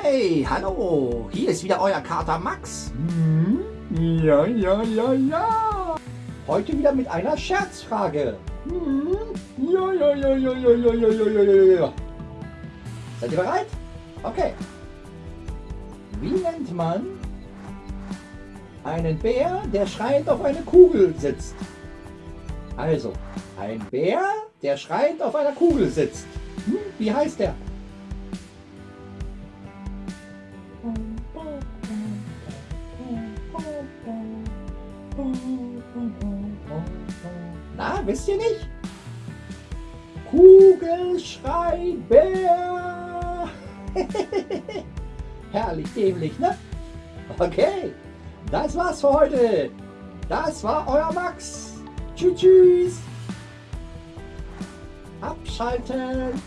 Hey, hallo, hier ist wieder euer Kater Max. Hm? Ja, ja, ja, ja. Heute wieder mit einer Scherzfrage. Hm? Ja, ja, ja, ja, ja, ja, ja, ja, ja, ja, ja. Seid ihr bereit? Okay. Wie nennt man einen Bär, der schreiend auf einer Kugel sitzt? Also, ein Bär, der schreiend auf einer Kugel sitzt. Hm, wie heißt der? Na, wisst ihr nicht? Kugelschreiber! Herrlich dämlich, ne? Okay, das war's für heute. Das war euer Max. Tschüss, tschüss. Abschalten.